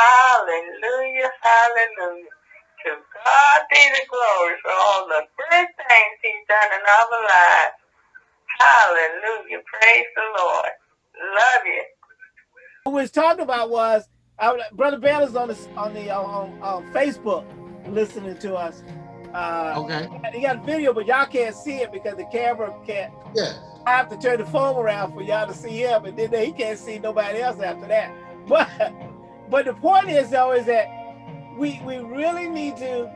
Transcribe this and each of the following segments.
Hallelujah, hallelujah. To God be the glory for all the good things he's done in our lives. Hallelujah. Praise the Lord. Love you. What we was talking about was uh, Brother Bell is on the on the uh, on, on Facebook listening to us. Uh, okay. He got a video, but y'all can't see it because the camera can't. Yeah. I have to turn the phone around for y'all to see him, and then he can't see nobody else after that. But but the point is though is that we we really need to.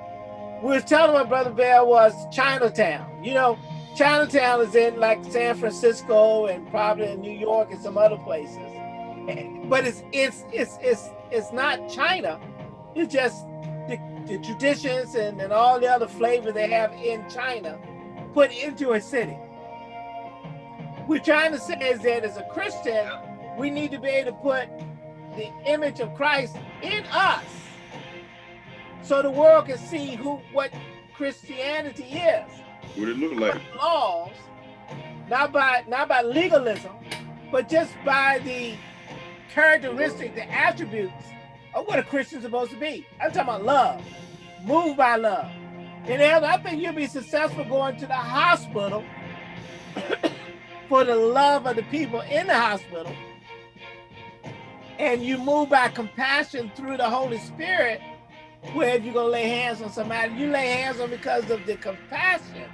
We was telling my brother Bell was Chinatown. You know, Chinatown is in like San Francisco and probably in New York and some other places but it's it's it's it's it's not China. It's just the, the traditions and, and all the other flavor they have in China put into a city. We're trying to say is that as a Christian, we need to be able to put the image of Christ in us so the world can see who what Christianity is. What it look like? Laws, not by not by legalism, but just by the characteristics, the attributes of what a Christian's supposed to be. I'm talking about love, move by love. And I think you'll be successful going to the hospital for the love of the people in the hospital. And you move by compassion through the Holy Spirit, where you're gonna lay hands on somebody, you lay hands on because of the compassion.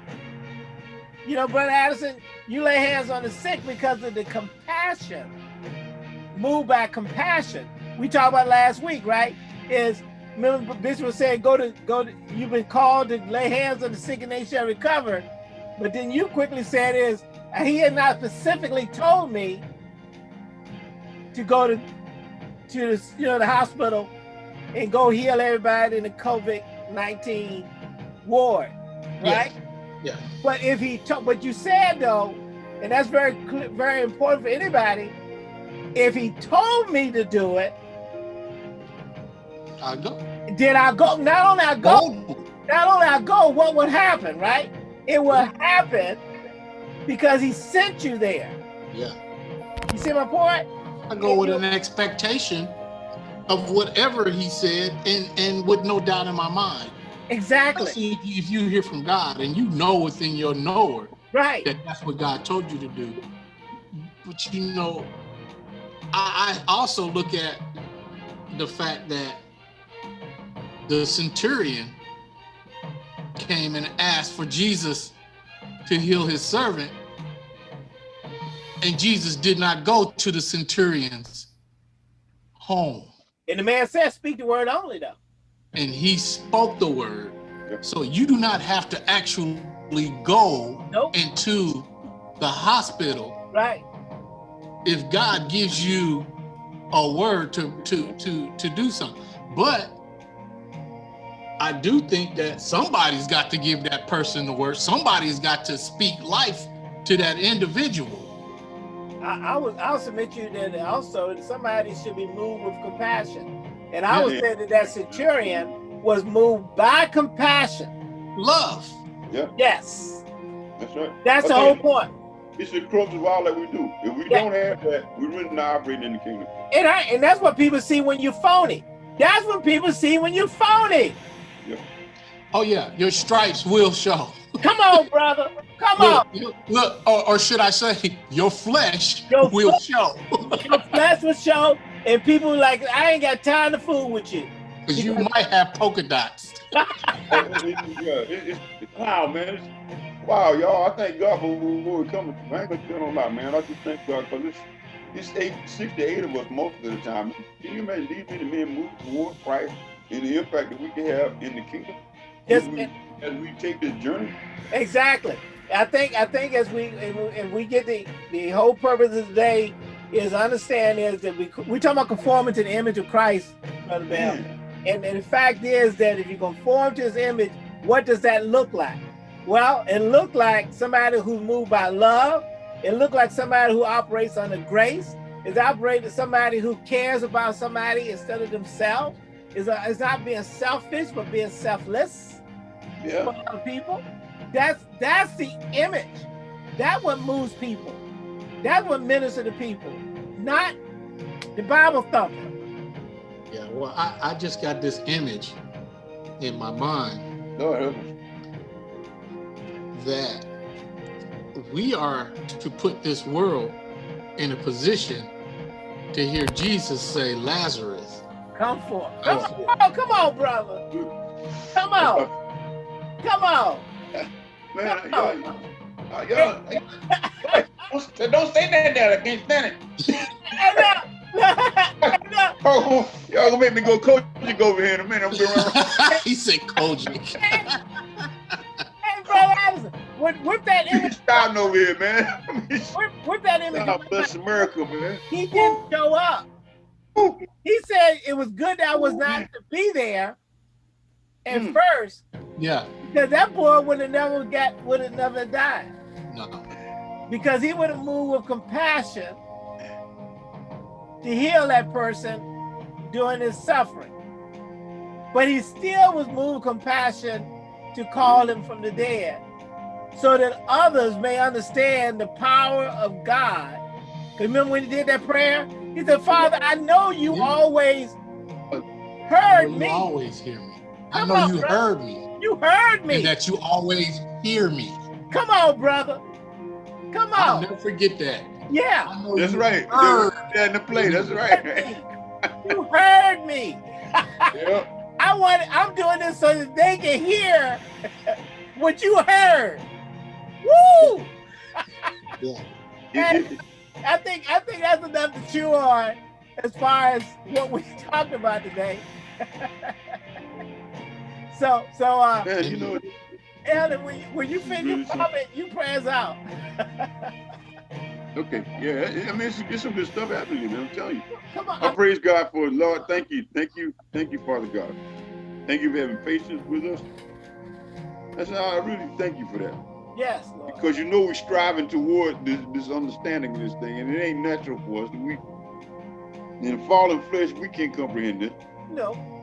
You know, Brother Addison, you lay hands on the sick because of the compassion Move by compassion. We talked about last week, right? Is remember Bishop was saying, go to go to you've been called to lay hands on the sick and they shall recover. But then you quickly said is he had not specifically told me to go to to the, you know the hospital and go heal everybody in the COVID-19 ward, right? Yeah. yeah. But if he told, but you said though, and that's very very important for anybody, if he told me to do it, I go. Did I go? Not only I go, not only I go, what would happen, right? It would happen because he sent you there. Yeah. You see my point? I go with an expectation of whatever he said and, and with no doubt in my mind. Exactly. See, if you, hear from God and you know within your knower right. that that's what God told you to do. But you know, I, I also look at the fact that the centurion came and asked for Jesus to heal his servant, and Jesus did not go to the centurion's home. And the man said, speak the word only though. And he spoke the word. So you do not have to actually go nope. into the hospital. Right if God gives you a word to to to to do something. But I do think that somebody's got to give that person the word. Somebody's got to speak life to that individual. I, I would I'll submit you that also somebody should be moved with compassion. And I yeah, would say that that centurion was moved by compassion. Love. Yeah. Yes. That's right. That's okay. the whole point. It's the crux of all that we do. If we yeah. don't have that, we're really not operating in the kingdom. And, I, and that's what people see when you're phony. That's what people see when you're phony. Yeah. Oh yeah, your stripes will show. Come on, brother. Come look, on. Look, or, or, should I say, your flesh your will flesh, show. your flesh will show, and people like, I ain't got time to fool with you. Because you might have polka dots. yeah, it, it's, wow, man. Wow, y'all, I thank God for where we're coming from. I ain't gonna tell a lot, man. I just thank God because it's it's eight, six to eight of us most of the time. Can you imagine these many men move toward Christ and the impact that we can have in the kingdom yes, as, we, take this journey? Exactly. I think I think as we and we get the the whole purpose of the day is understand is that we we talk about conforming to the image of Christ, brother Bell. And, and the fact is that if you conform to his image, what does that look like? Well, it looked like somebody who's moved by love. It looked like somebody who operates under grace. Is operating somebody who cares about somebody instead of themselves. Is is not being selfish, but being selfless yeah. for other people. That's that's the image. That what moves people. That's what ministers to people. Not the Bible thumper. Yeah, well, I, I just got this image in my mind Lord help us. that we are to put this world in a position to hear Jesus say, Lazarus, Come forth. Oh. Come Oh. on, come on, brother. Come on, come on. Man, Come y'all, on. uh, y'all, don't, don't say that there. I can't stand it. And now- Oh, y'all gonna make me go coach over here in a minute. I'm going around. he said Kojic. Hey, brother Anderson, with, with that image, Starting over here, man. with, with that image, God bless America, man. he didn't show up. He said it was good that I was not to be there at Hmm. first, Yeah, because that boy would have never got, would have never died. no. Because he would have moved with compassion to heal that person during his suffering. But he still was moved with compassion to call him from the dead so that others may understand the power of God. Remember when he did that prayer? He said, Father, I know you Yeah. always heard you me. always hear me. I Come know on, you heard me, You heard and me. that you always hear me. Come on, brother. Come on. I'll on. never forget that. Yeah. That's right. heard. Yeah, in the play. That's right. You heard me. Yeah. I want. I'm doing this so that they can hear what you heard. Woo! Yeah. It- it- I think. I think that's enough to chew on as far as what we talked about today. so, so, uh, you know, Ellen, when you, when you finish your comment, you prayers out. okay, yeah. I mean, it's, it's some good stuff happening, man. I'm telling you. Come on. I praise God for it, Lord. Thank you, thank you, thank you, Father God. Thank you for having patience with us. That's how I really thank you for that. yes, Lord. Because you know we're striving toward this, this understanding of this thing, and it ain't natural for us. We in fallen flesh, we can't comprehend it. No.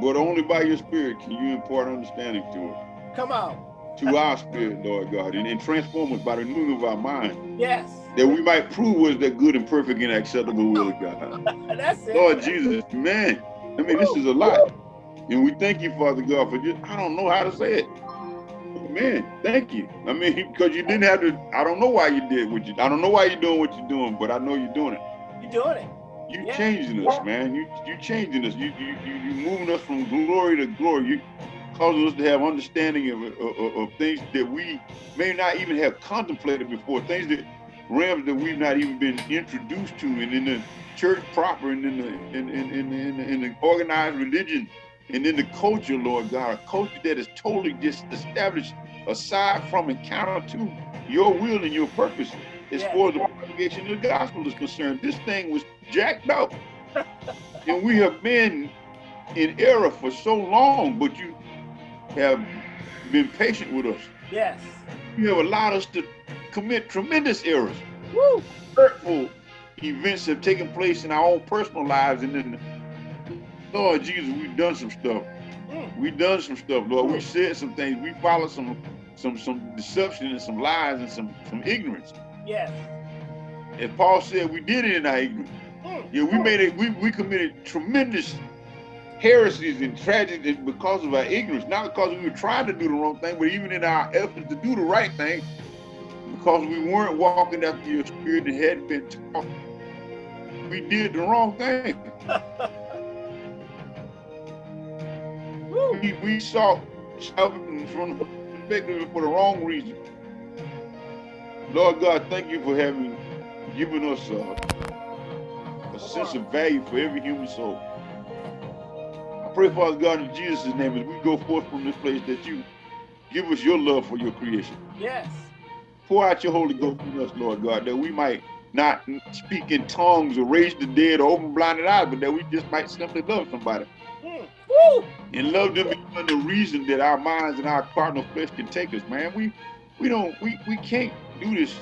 But only by your spirit can you impart understanding to it. Come on. To our spirit, Lord God, and, and transform us by the renewing of our mind, Yes. that we might prove was that good and perfect and acceptable will of God. That's it. Lord Jesus, man, I mean, this is a lot. And we thank you, Father God, for just, I don't know how to say it. Man, thank you. I mean, because you didn't have to, I don't know why you did what you, I don't know why you're doing what you're doing, but I know you're doing it. You're doing it. You Yeah. changing us, man. You you changing us. You you you you moving us from glory to glory. You causing us to have understanding of, of, of things that we may not even have contemplated before. Things that realms that we've not even been introduced to, and in the church proper, and in the in in in, in, in the organized religion, and in the culture, Lord God, a culture that is totally just established aside from and counter to your will and your purpose as Yeah. far as the propagation of the gospel is concerned. This thing was jacked up. and we have been in error for so long, but you have been patient with us. Yes. You have allowed us to commit tremendous errors. Woo. Hurtful events have taken place in our own personal lives. And then, Lord Jesus, we've done some stuff. Mm. We've done some stuff, Lord. We said some things. We followed some some some deception and some lies and some some ignorance. Yes. And Paul said, we did it in our ignorance. Mm. Yeah, we made it. We, we committed tremendous heresies and tragedies because of our ignorance, not because we were trying to do the wrong thing, but even in our efforts to do the right thing, because we weren't walking after your spirit and hadn't been taught. We did the wrong thing. We, we saw salvation from the perspective for the wrong reason. Lord God, thank you for having given us uh, a sense of value for every human soul. I pray, Father God, in Jesus' name, as we go forth from this place, that you give us your love for your creation. Yes. Pour out your Holy Ghost in us, Lord God, that we might not speak in tongues or raise the dead or open blinded eyes, but that we just might simply love somebody Mm. Woo. and love them beyond the reason that our minds and our carnal flesh can take us, man. We we don't we we can't do this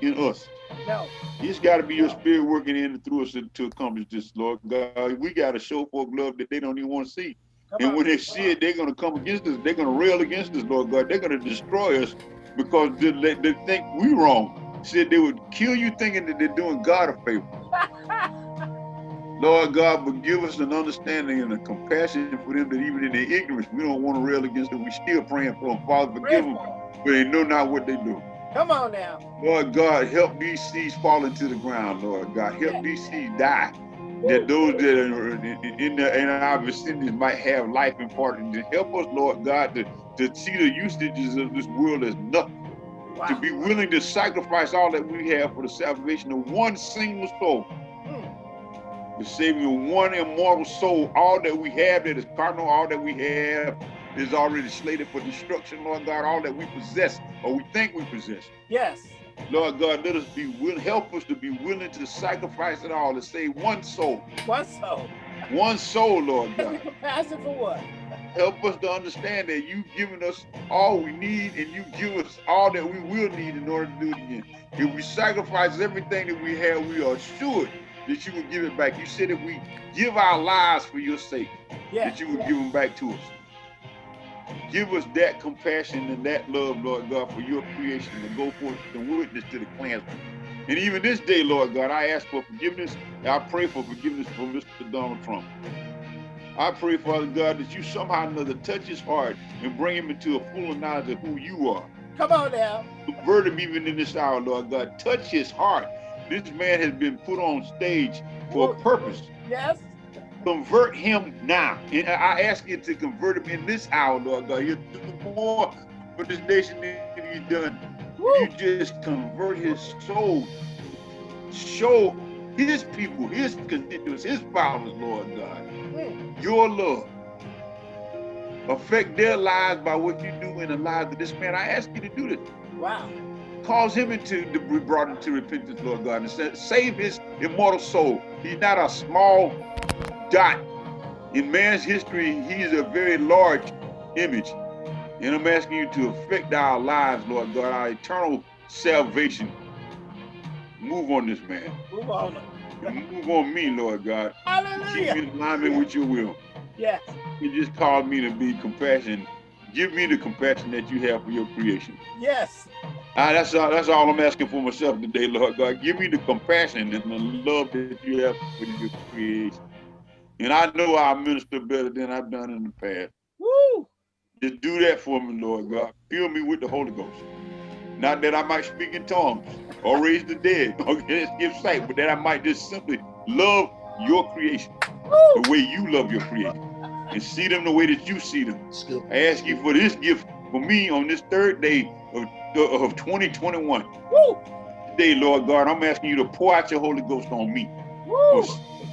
in us. No. It's got to be your spirit working in and through us to, accomplish this, Lord God. We got to show folk love that they don't even want to see. Come And on. when they see it, they're going to come against us. They're going to rail against us, Lord God. They're going to destroy us because they, they, they think we wrong. Said they would kill you thinking that they're doing God a favor. Lord God, but give us an understanding and a compassion for them that even in their ignorance, we don't want to rail against them. We still praying for them. Father, forgive them, but they know not what they do. Come on now. Lord God, help these seeds fall into the ground, Lord God. Help these seeds die. That those that are in, the, in our vicinities might have life and part. And help us, Lord God, to, to see the usages of this world as nothing. Wow. To be willing to sacrifice all that we have for the salvation of one single soul hmm. the saving of one immortal soul. All that we have that is carnal, all that we have is already slated for destruction, Lord God. All that we possess or we think we possess. Yes. Lord God, let us be willing, help us to be willing to sacrifice it all to save one soul. One soul. One soul, Lord God. Compassion for what? Help us to understand that you've given us all we need and you give us all that we will need in order to do it again. If we sacrifice everything that we have, we are assured that you will give it back. You said if we give our lives for your sake, yeah. that you would give them back to us. Give us that compassion and that love, Lord God, for your creation to go forth and witness to the clansmen. And even this day, Lord God, I ask for forgiveness. I pray for forgiveness for Mr. Donald Trump. I pray, Father God, that you somehow or another touch his heart and bring him into a full knowledge of who you are. Come on now. Convert him even in this hour, Lord God. Touch his heart this man has been put on stage for a purpose. Yes. Convert him now. And I ask you to convert him in this hour, Lord God. You do more for this nation than you've done. Woo. You just convert his soul. Show his people, his constituents, his followers, Lord God, mm. your love. Affect their lives by what you do in the lives of this man. I ask you to do this. Wow cause him into to be brought into repentance, Lord God, and save his immortal soul. He's not a small dot. In man's history, he's a very large image. And I'm asking you to affect our lives, Lord God, our eternal salvation. Move on this man. Move on. Move on me, Lord God. Hallelujah. Keep me in alignment with your will. Yes. You just called me to be compassionate. Give me the compassion that you have for your creation. Yes. Ah, that's all. That's all I'm asking for myself today, Lord God. Give me the compassion and the love that you have for your creation. And I know I'll minister better than I've done in the past. Woo! Just do that for me, Lord God. Fill me with the Holy Ghost. Not that I might speak in tongues or raise the dead or give sight, but that I might just simply love your creation Woo! the way you love your creation and see them the way that you see them. I ask you for this gift for me on this third day of of 2021. Woo! Today, Lord God, I'm asking you to pour out your Holy Ghost on me. Woo!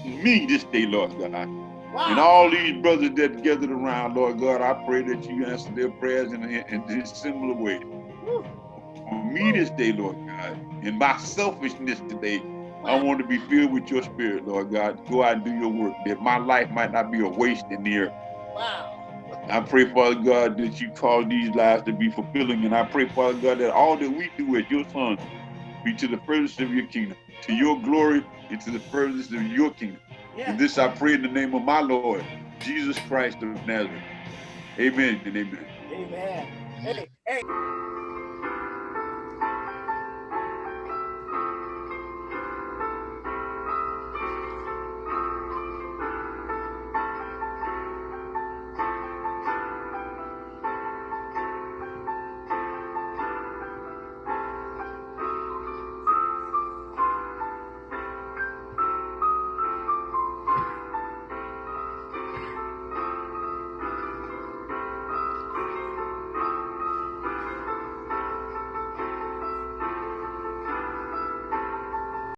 Me this day, Lord God. Wow. And all these brothers that gathered around, Lord God, I pray that you answer their prayers in, in this similar way. Woo. For me this day, Lord God, in my selfishness today. I want to be filled with your spirit, Lord God. Go out and do your work, that my life might not be a waste in the earth. Wow. I pray, Father God, that you cause these lives to be fulfilling. And I pray, Father God, that all that we do as your sons be to the furthest of your kingdom, to your glory and to the furthest of your kingdom. Yeah. And this I pray in the name of my Lord, Jesus Christ of Nazareth. Amen and amen. Amen. Hey, hey.